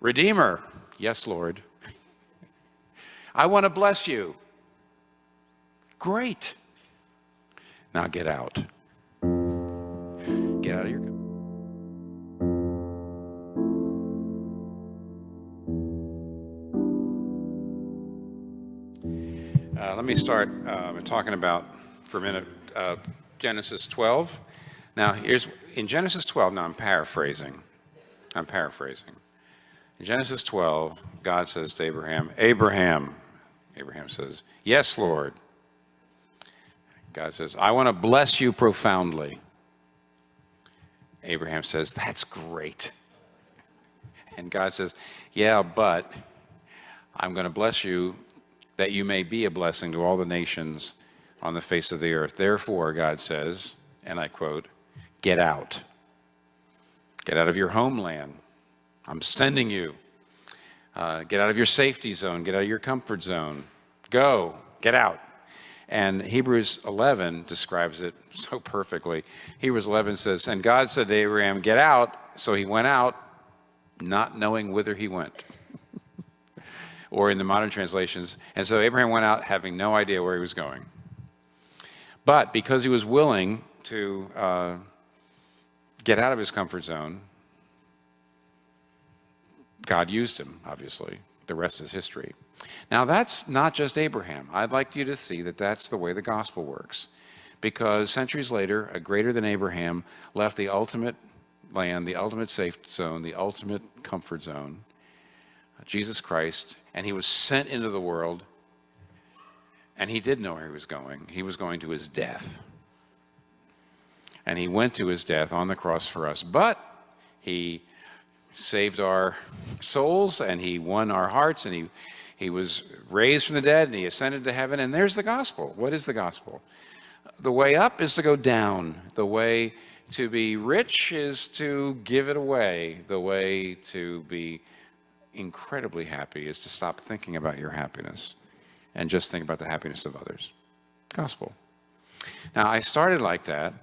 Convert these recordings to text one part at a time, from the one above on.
Redeemer, yes, Lord. I want to bless you. Great. Now get out. Get out of your Uh, let me start uh, talking about, for a minute, uh, Genesis 12. Now, here's in Genesis 12, now I'm paraphrasing. I'm paraphrasing. In Genesis 12, God says to Abraham, Abraham, Abraham says, Yes, Lord. God says, I want to bless you profoundly. Abraham says, That's great. And God says, Yeah, but I'm going to bless you that you may be a blessing to all the nations on the face of the earth. Therefore, God says, and I quote, get out. Get out of your homeland. I'm sending you. Uh, get out of your safety zone. Get out of your comfort zone. Go. Get out. And Hebrews 11 describes it so perfectly. Hebrews 11 says, And God said to Abraham, Get out. So he went out, not knowing whither he went or in the modern translations. And so Abraham went out having no idea where he was going. But because he was willing to uh, get out of his comfort zone, God used him, obviously. The rest is history. Now, that's not just Abraham. I'd like you to see that that's the way the gospel works. Because centuries later, a greater than Abraham left the ultimate land, the ultimate safe zone, the ultimate comfort zone, Jesus Christ, and he was sent into the world, and he did know where he was going. He was going to his death. And he went to his death on the cross for us, but he saved our souls, and he won our hearts, and he, he was raised from the dead, and he ascended to heaven, and there's the gospel. What is the gospel? The way up is to go down. The way to be rich is to give it away. The way to be incredibly happy is to stop thinking about your happiness and just think about the happiness of others. Gospel. Now, I started like that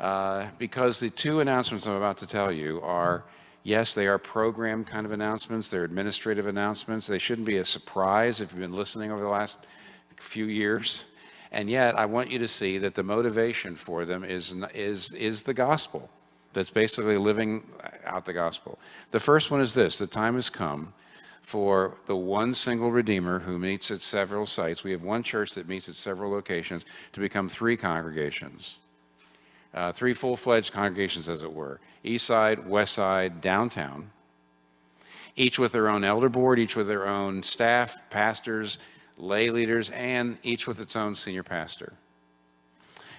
uh, because the two announcements I'm about to tell you are, yes, they are program kind of announcements, they're administrative announcements. They shouldn't be a surprise if you've been listening over the last few years. And yet, I want you to see that the motivation for them is, is, is the gospel that's basically living out the gospel. The first one is this, the time has come for the one single Redeemer who meets at several sites. We have one church that meets at several locations to become three congregations. Uh, three full-fledged congregations, as it were. East side, west side, downtown. Each with their own elder board, each with their own staff, pastors, lay leaders, and each with its own senior pastor.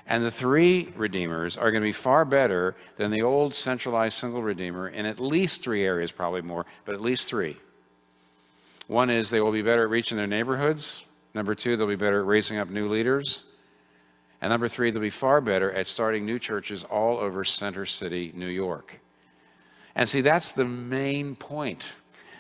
And the three redeemers are going to be far better than the old centralized single redeemer in at least three areas, probably more, but at least three. One is they will be better at reaching their neighborhoods. Number two, they'll be better at raising up new leaders. And number three, they'll be far better at starting new churches all over Center City, New York. And see, that's the main point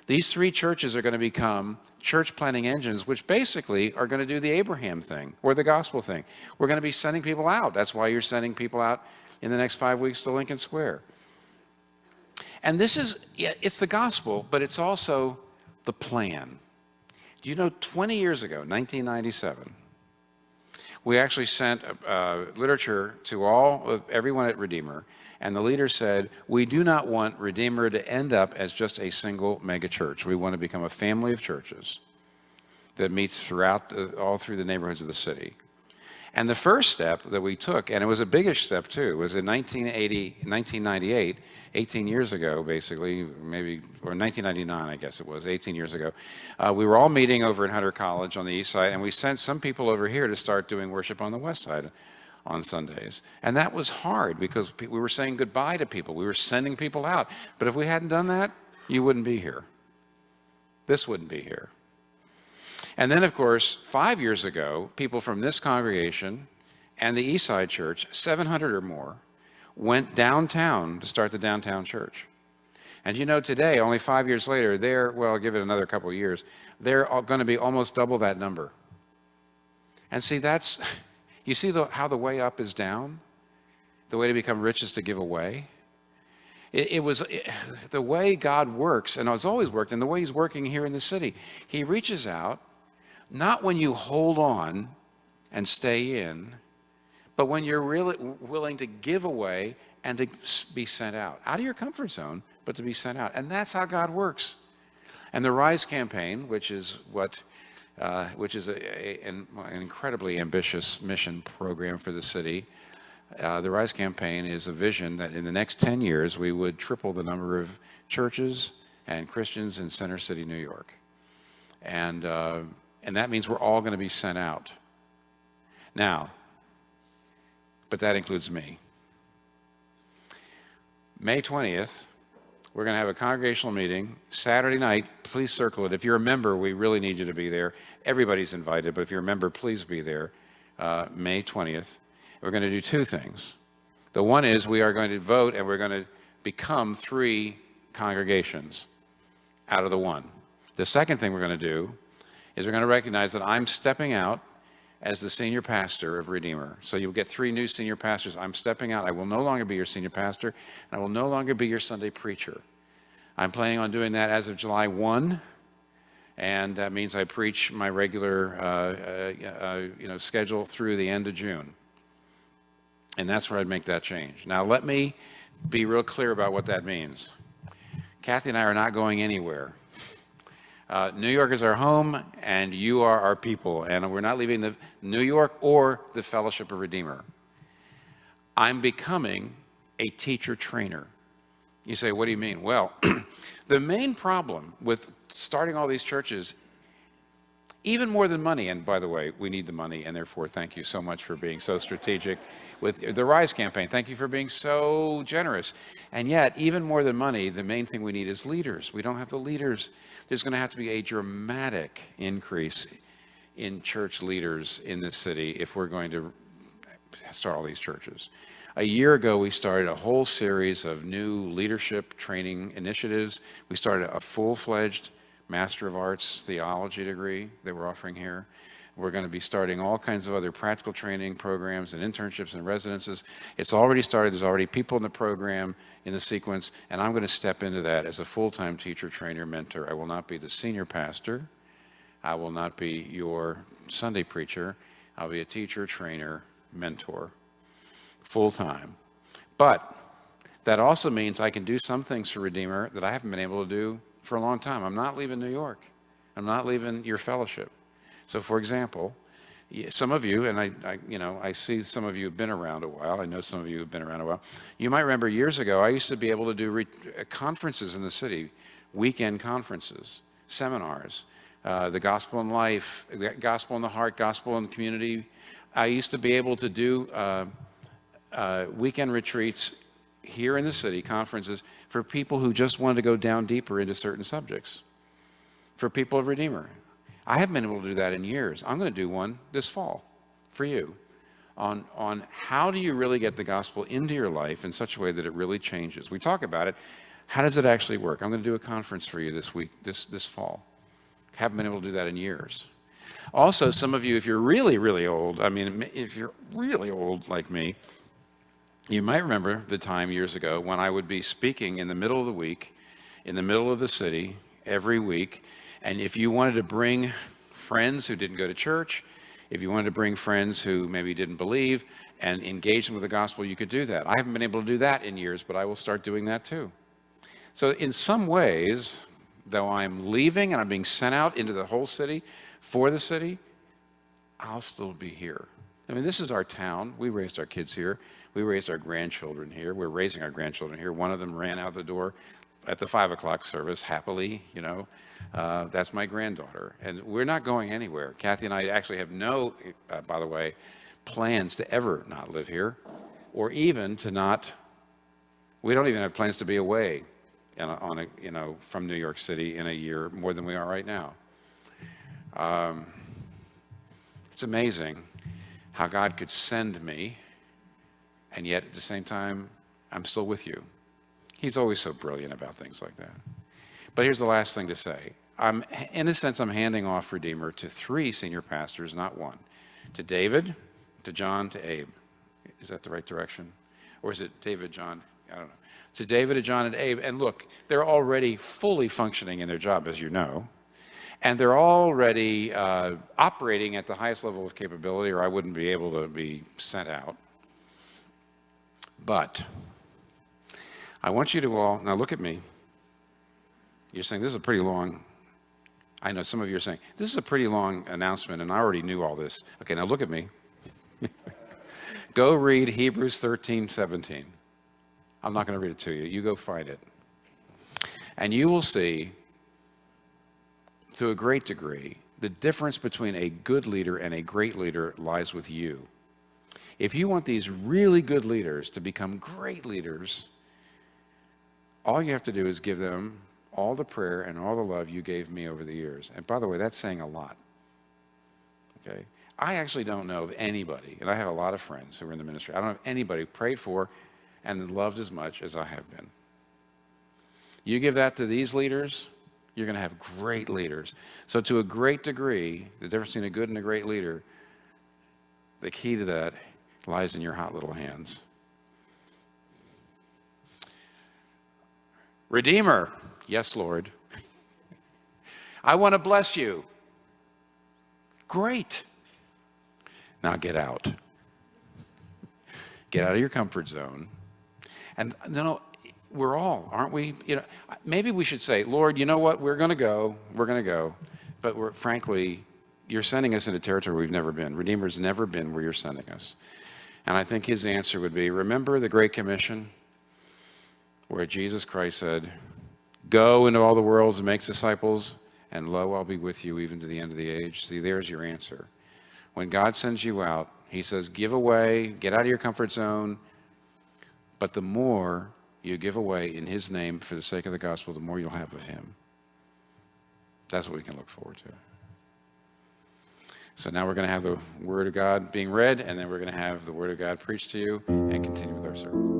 these three churches are going to become church planting engines, which basically are going to do the Abraham thing or the gospel thing. We're going to be sending people out. That's why you're sending people out in the next five weeks to Lincoln Square. And this is, it's the gospel, but it's also the plan. Do you know 20 years ago, 1997, we actually sent uh, literature to all, everyone at Redeemer, and the leader said, we do not want Redeemer to end up as just a single megachurch. We want to become a family of churches that meets throughout, the, all through the neighborhoods of the city. And the first step that we took, and it was a biggish step too, was in 1980, 1998, 18 years ago, basically, maybe, or 1999, I guess it was, 18 years ago. Uh, we were all meeting over in Hunter College on the east side, and we sent some people over here to start doing worship on the west side on Sundays. And that was hard because we were saying goodbye to people. We were sending people out. But if we hadn't done that, you wouldn't be here. This wouldn't be here. And then, of course, five years ago, people from this congregation and the Eastside Church, 700 or more, went downtown to start the downtown church. And you know, today, only five years later, they're, well, give it another couple of years, they're going to be almost double that number. And see, that's, you see the, how the way up is down? The way to become rich is to give away. It, it was it, the way God works, and it's always worked, and the way He's working here in the city. He reaches out, not when you hold on and stay in, but when you're really willing to give away and to be sent out, out of your comfort zone, but to be sent out. And that's how God works. And the RISE campaign, which is what, uh, which is a, a, an, incredibly ambitious mission program for the city, uh, the RISE campaign is a vision that in the next 10 years we would triple the number of churches and Christians in Center City, New York. And, uh, and that means we're all going to be sent out. Now, but that includes me. May 20th, we're going to have a congregational meeting Saturday night. Please circle it. If you're a member, we really need you to be there. Everybody's invited, but if you're a member, please be there. Uh, May 20th. We're going to do two things. The one is we are going to vote and we're going to become three congregations out of the one. The second thing we're going to do is we're going to recognize that I'm stepping out as the senior pastor of Redeemer. So you'll get three new senior pastors. I'm stepping out. I will no longer be your senior pastor, and I will no longer be your Sunday preacher. I'm planning on doing that as of July 1, and that means I preach my regular uh, uh, uh, you know, schedule through the end of June. And that's where I'd make that change. Now, let me be real clear about what that means. Kathy and I are not going anywhere. Uh, New York is our home, and you are our people, and we're not leaving the New York or the Fellowship of Redeemer. I'm becoming a teacher trainer. You say, what do you mean? Well, the main problem with starting all these churches, even more than money, and by the way, we need the money, and therefore thank you so much for being so strategic with the RISE campaign. Thank you for being so generous. And yet, even more than money, the main thing we need is leaders. We don't have the leaders. There's going to have to be a dramatic increase in church leaders in this city if we're going to start all these churches. A year ago, we started a whole series of new leadership training initiatives. We started a full-fledged Master of Arts theology degree that we're offering here. We're going to be starting all kinds of other practical training programs and internships and residences. It's already started. There's already people in the program in the sequence, and I'm going to step into that as a full-time teacher, trainer, mentor. I will not be the senior pastor. I will not be your Sunday preacher. I'll be a teacher, trainer, mentor, full-time. But that also means I can do some things for Redeemer that I haven't been able to do for a long time. I'm not leaving New York. I'm not leaving your fellowship. So for example, some of you, and I, I, you know, I see some of you have been around a while. I know some of you have been around a while. You might remember years ago, I used to be able to do uh, conferences in the city, weekend conferences, seminars, uh, the gospel in life, the gospel in the heart, gospel in the community. I used to be able to do uh, uh, weekend retreats here in the city, conferences, for people who just wanted to go down deeper into certain subjects, for people of Redeemer. I haven't been able to do that in years. I'm going to do one this fall for you on, on how do you really get the gospel into your life in such a way that it really changes. We talk about it. How does it actually work? I'm going to do a conference for you this week, this, this fall. Haven't been able to do that in years. Also, some of you, if you're really, really old, I mean, if you're really old like me, you might remember the time years ago when I would be speaking in the middle of the week, in the middle of the city, every week, and if you wanted to bring friends who didn't go to church, if you wanted to bring friends who maybe didn't believe and engage them with the gospel, you could do that. I haven't been able to do that in years, but I will start doing that too. So in some ways, though I'm leaving and I'm being sent out into the whole city for the city, I'll still be here. I mean, this is our town. We raised our kids here. We raised our grandchildren here. We're raising our grandchildren here. One of them ran out the door at the five o'clock service happily, you know. Uh, that's my granddaughter. And we're not going anywhere. Kathy and I actually have no, uh, by the way, plans to ever not live here or even to not, we don't even have plans to be away a, on a, you know, from New York City in a year more than we are right now. Um, it's amazing how God could send me and yet at the same time, I'm still with you. He's always so brilliant about things like that. But here's the last thing to say. I'm, in a sense, I'm handing off Redeemer to three senior pastors, not one. To David, to John, to Abe. Is that the right direction? Or is it David, John? I don't know. to David, to John, and Abe. And look, they're already fully functioning in their job, as you know. And they're already uh, operating at the highest level of capability, or I wouldn't be able to be sent out. But I want you to all, now look at me. You're saying this is a pretty long, I know some of you are saying, this is a pretty long announcement, and I already knew all this. Okay, now look at me. go read Hebrews 13, 17. I'm not going to read it to you. You go find it. And you will see, to a great degree, the difference between a good leader and a great leader lies with you. If you want these really good leaders to become great leaders, all you have to do is give them all the prayer and all the love you gave me over the years. And by the way, that's saying a lot. Okay? I actually don't know of anybody, and I have a lot of friends who are in the ministry, I don't know anybody who prayed for and loved as much as I have been. You give that to these leaders, you're going to have great leaders. So, to a great degree, the difference between a good and a great leader, the key to that lies in your hot little hands. Redeemer, yes, Lord. I want to bless you. Great. Now get out. Get out of your comfort zone. And you know, we're all, aren't we? You know, maybe we should say, Lord, you know what? We're going to go. We're going to go. But we're, frankly, you're sending us into territory we've never been. Redeemer's never been where you're sending us. And I think his answer would be, remember the Great Commission where Jesus Christ said, go into all the worlds and make disciples, and lo, I'll be with you even to the end of the age. See, there's your answer. When God sends you out, he says, give away, get out of your comfort zone, but the more you give away in his name for the sake of the gospel, the more you'll have of him. That's what we can look forward to. So now we're going to have the Word of God being read, and then we're going to have the Word of God preached to you and continue with our service.